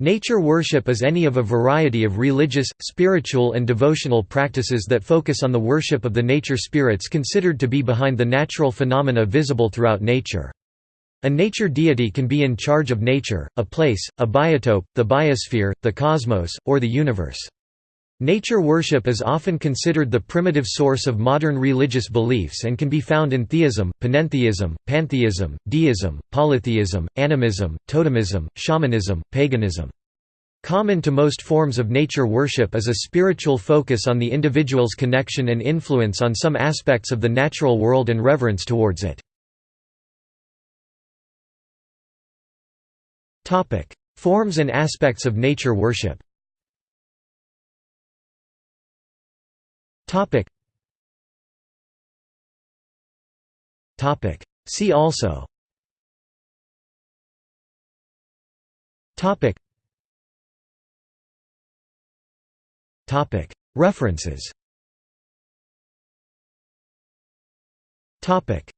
Nature worship is any of a variety of religious, spiritual and devotional practices that focus on the worship of the nature spirits considered to be behind the natural phenomena visible throughout nature. A nature deity can be in charge of nature, a place, a biotope, the biosphere, the cosmos, or the universe. Nature worship is often considered the primitive source of modern religious beliefs and can be found in theism, panentheism, pantheism, deism, polytheism, animism, totemism, shamanism, paganism. Common to most forms of nature worship is a spiritual focus on the individual's connection and influence on some aspects of the natural world and reverence towards it. Forms and aspects of nature worship Topic. Topic. See also. Topic. Topic. References. Topic.